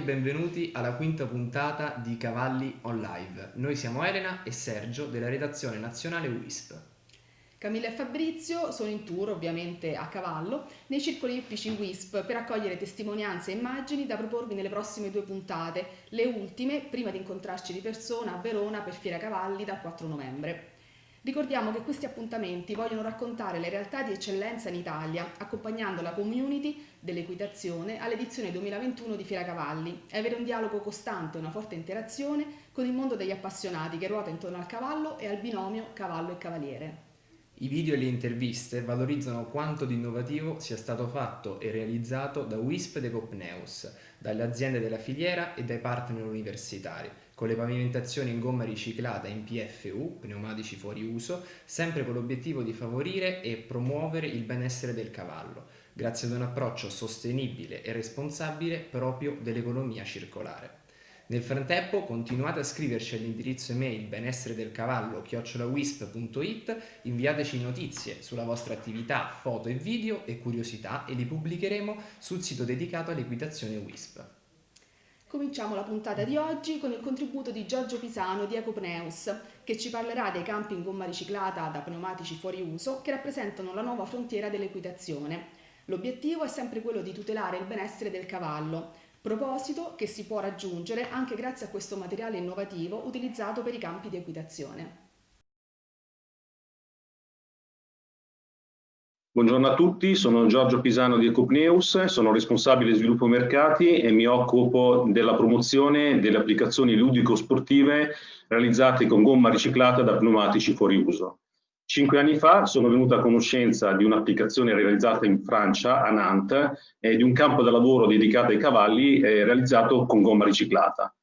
benvenuti alla quinta puntata di Cavalli on Live. Noi siamo Elena e Sergio della redazione nazionale WISP. Camilla e Fabrizio sono in tour, ovviamente a cavallo, nei circoli ippici WISP per accogliere testimonianze e immagini da proporvi nelle prossime due puntate, le ultime prima di incontrarci di persona a Verona per Fiera Cavalli dal 4 novembre. Ricordiamo che questi appuntamenti vogliono raccontare le realtà di eccellenza in Italia, accompagnando la community dell'equitazione all'edizione 2021 di Fiera Cavalli e avere un dialogo costante e una forte interazione con il mondo degli appassionati che ruota intorno al cavallo e al binomio cavallo e cavaliere. I video e le interviste valorizzano quanto di innovativo sia stato fatto e realizzato da WISP e Copneus, dalle aziende della filiera e dai partner universitari, con le pavimentazioni in gomma riciclata in PFU, pneumatici fuori uso, sempre con l'obiettivo di favorire e promuovere il benessere del cavallo, grazie ad un approccio sostenibile e responsabile proprio dell'economia circolare. Nel frattempo continuate a scriverci all'indirizzo email benessere del cavallo chiocciolawisp.it, inviateci notizie sulla vostra attività, foto e video e curiosità e li pubblicheremo sul sito dedicato all'equitazione WISP. Cominciamo la puntata di oggi con il contributo di Giorgio Pisano di Ecopneus, che ci parlerà dei campi in gomma riciclata da pneumatici fuori uso che rappresentano la nuova frontiera dell'equitazione. L'obiettivo è sempre quello di tutelare il benessere del cavallo, proposito che si può raggiungere anche grazie a questo materiale innovativo utilizzato per i campi di equitazione. Buongiorno a tutti, sono Giorgio Pisano di Ecopneus, sono responsabile sviluppo mercati e mi occupo della promozione delle applicazioni ludico-sportive realizzate con gomma riciclata da pneumatici fuori uso. Cinque anni fa sono venuto a conoscenza di un'applicazione realizzata in Francia, a Nantes, e di un campo da lavoro dedicato ai cavalli eh, realizzato con gomma riciclata.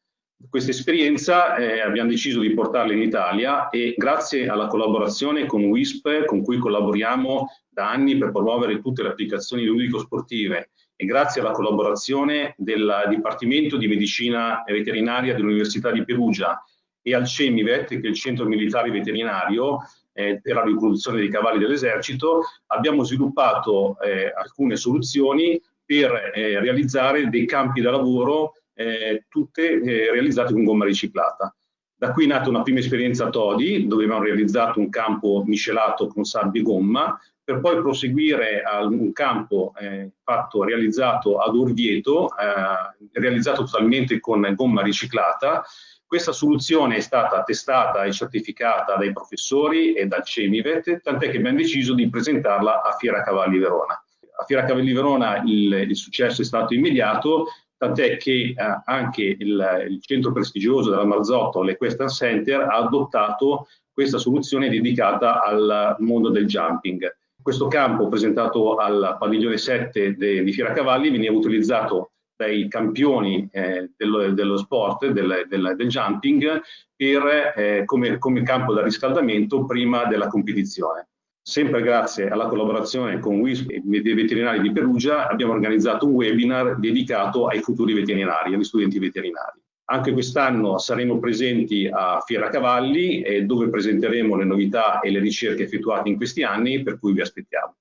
Questa esperienza eh, abbiamo deciso di portarla in Italia e grazie alla collaborazione con WISP, con cui collaboriamo da anni per promuovere tutte le applicazioni ludico-sportive e grazie alla collaborazione del Dipartimento di Medicina Veterinaria dell'Università di Perugia e al CEMIVET, che è il Centro Militare Veterinario eh, per la riproduzione dei cavalli dell'esercito, abbiamo sviluppato eh, alcune soluzioni per eh, realizzare dei campi da lavoro eh, tutte eh, realizzate con gomma riciclata. Da qui è nata una prima esperienza a Todi, dove abbiamo realizzato un campo miscelato con sabbia e gomma, per poi proseguire a un campo eh, fatto, realizzato ad Orvieto, eh, realizzato totalmente con gomma riciclata. Questa soluzione è stata testata e certificata dai professori e dal CEMIVET, tant'è che abbiamo deciso di presentarla a Fiera Cavalli Verona. A Fiera Cavalli Verona il, il successo è stato immediato tant'è che eh, anche il, il, centro prestigioso della Marzotto, l'Equestrian Center, ha adottato questa soluzione dedicata al mondo del jumping. Questo campo presentato al padiglione 7 de, di Fieracavalli veniva utilizzato dai campioni eh, dello, dello, sport, del, del, del jumping, per, eh, come, come campo da riscaldamento prima della competizione. Sempre grazie alla collaborazione con WISP e i veterinari di Perugia abbiamo organizzato un webinar dedicato ai futuri veterinari, agli studenti veterinari. Anche quest'anno saremo presenti a Fiera Cavalli eh, dove presenteremo le novità e le ricerche effettuate in questi anni per cui vi aspettiamo.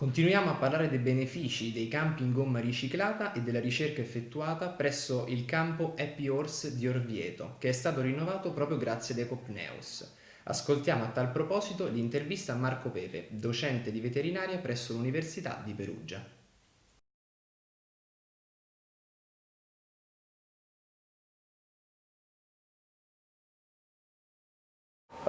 Continuiamo a parlare dei benefici dei campi in gomma riciclata e della ricerca effettuata presso il campo Happy Horse di Orvieto, che è stato rinnovato proprio grazie ad Ecopneus. Ascoltiamo a tal proposito l'intervista a Marco Pepe, docente di veterinaria presso l'Università di Perugia.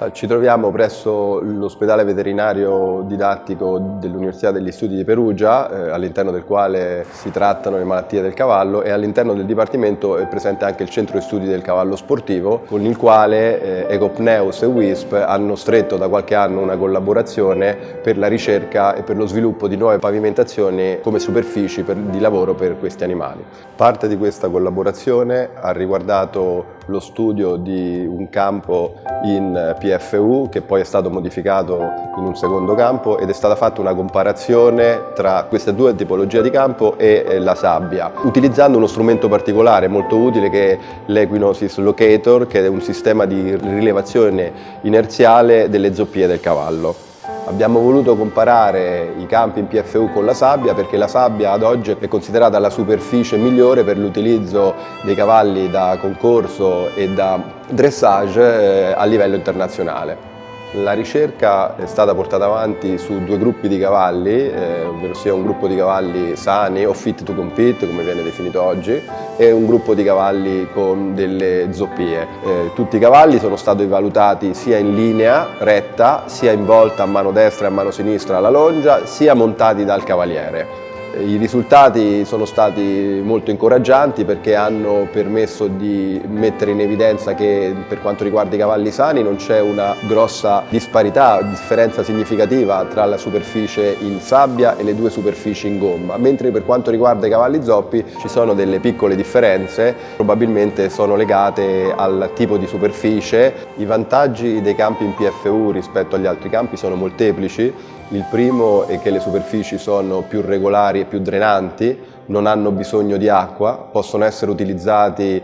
Ci troviamo presso l'ospedale veterinario didattico dell'Università degli Studi di Perugia, eh, all'interno del quale si trattano le malattie del cavallo e all'interno del dipartimento è presente anche il centro di studi del cavallo sportivo con il quale eh, Ecopneus e WISP hanno stretto da qualche anno una collaborazione per la ricerca e per lo sviluppo di nuove pavimentazioni come superfici per, di lavoro per questi animali. Parte di questa collaborazione ha riguardato lo studio di un campo in PFU che poi è stato modificato in un secondo campo ed è stata fatta una comparazione tra queste due tipologie di campo e la sabbia utilizzando uno strumento particolare molto utile che è l'Equinosis Locator che è un sistema di rilevazione inerziale delle zoppie del cavallo. Abbiamo voluto comparare i campi in PFU con la sabbia perché la sabbia ad oggi è considerata la superficie migliore per l'utilizzo dei cavalli da concorso e da dressage eh, a livello internazionale. La ricerca è stata portata avanti su due gruppi di cavalli, eh, ovvero sia un gruppo di cavalli sani o fit to compete, come viene definito oggi, e un gruppo di cavalli con delle zoppie. Eh, tutti i cavalli sono stati valutati sia in linea retta, sia in volta a mano destra e a mano sinistra alla longia, sia montati dal cavaliere. I risultati sono stati molto incoraggianti perché hanno permesso di mettere in evidenza che per quanto riguarda i cavalli sani non c'è una grossa disparità, differenza significativa tra la superficie in sabbia e le due superfici in gomma, mentre per quanto riguarda i cavalli zoppi ci sono delle piccole differenze, probabilmente sono legate al tipo di superficie. I vantaggi dei campi in PFU rispetto agli altri campi sono molteplici, il primo è che le superfici sono più regolari e più drenanti, non hanno bisogno di acqua, possono essere utilizzati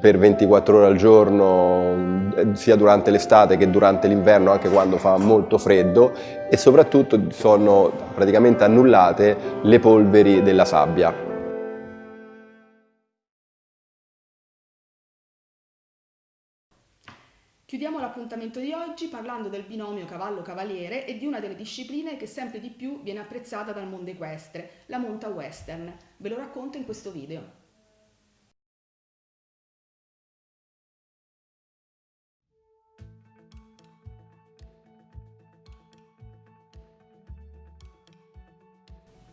per 24 ore al giorno sia durante l'estate che durante l'inverno anche quando fa molto freddo e soprattutto sono praticamente annullate le polveri della sabbia. Chiudiamo l'appuntamento di oggi parlando del binomio cavallo-cavaliere e di una delle discipline che sempre di più viene apprezzata dal mondo equestre, la monta western. Ve lo racconto in questo video.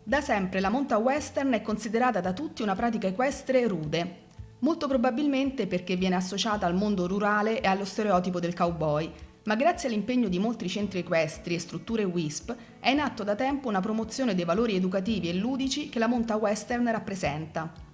Da sempre la monta western è considerata da tutti una pratica equestre rude, molto probabilmente perché viene associata al mondo rurale e allo stereotipo del cowboy, ma grazie all'impegno di molti centri equestri e strutture WISP è in atto da tempo una promozione dei valori educativi e ludici che la monta western rappresenta.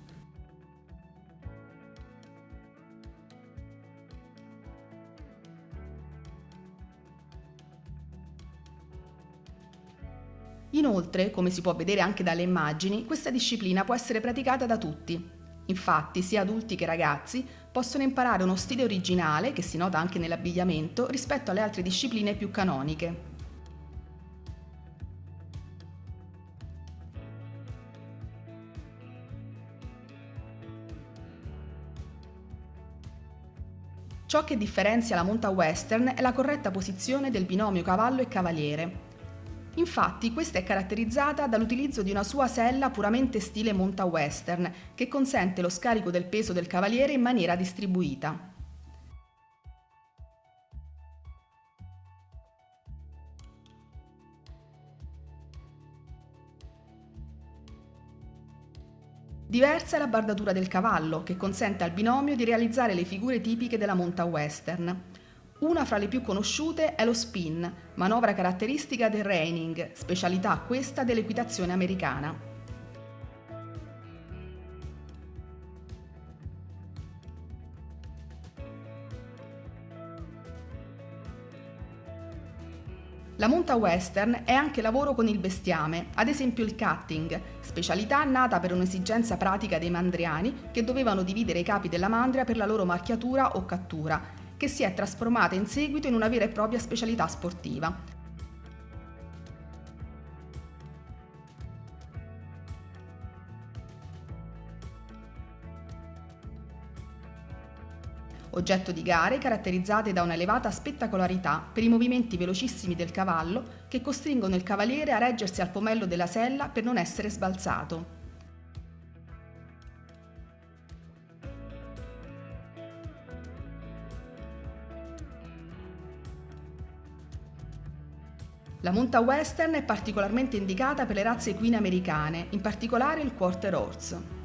Inoltre, come si può vedere anche dalle immagini, questa disciplina può essere praticata da tutti, Infatti, sia adulti che ragazzi possono imparare uno stile originale, che si nota anche nell'abbigliamento, rispetto alle altre discipline più canoniche. Ciò che differenzia la monta western è la corretta posizione del binomio cavallo e cavaliere, Infatti questa è caratterizzata dall'utilizzo di una sua sella puramente stile monta western, che consente lo scarico del peso del cavaliere in maniera distribuita. Diversa è la bardatura del cavallo, che consente al binomio di realizzare le figure tipiche della monta western. Una fra le più conosciute è lo spin, manovra caratteristica del reining, specialità questa dell'equitazione americana. La monta western è anche lavoro con il bestiame, ad esempio il cutting, specialità nata per un'esigenza pratica dei mandriani che dovevano dividere i capi della mandria per la loro marchiatura o cattura che si è trasformata in seguito in una vera e propria specialità sportiva. Oggetto di gare caratterizzate da una elevata spettacolarità per i movimenti velocissimi del cavallo che costringono il cavaliere a reggersi al pomello della sella per non essere sbalzato. La monta western è particolarmente indicata per le razze equine americane, in particolare il Quarter Horse.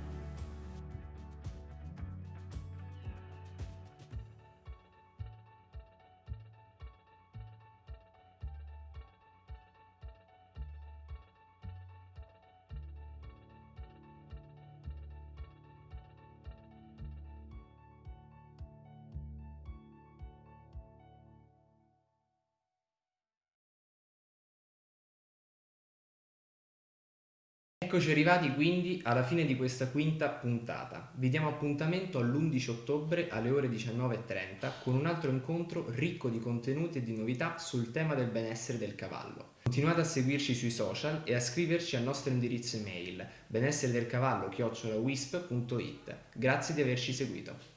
Eccoci arrivati quindi alla fine di questa quinta puntata. Vi diamo appuntamento all'11 ottobre alle ore 19.30 con un altro incontro ricco di contenuti e di novità sul tema del benessere del cavallo. Continuate a seguirci sui social e a scriverci al nostro indirizzo email benessere del cavallo chiocciolawisp.it. Grazie di averci seguito.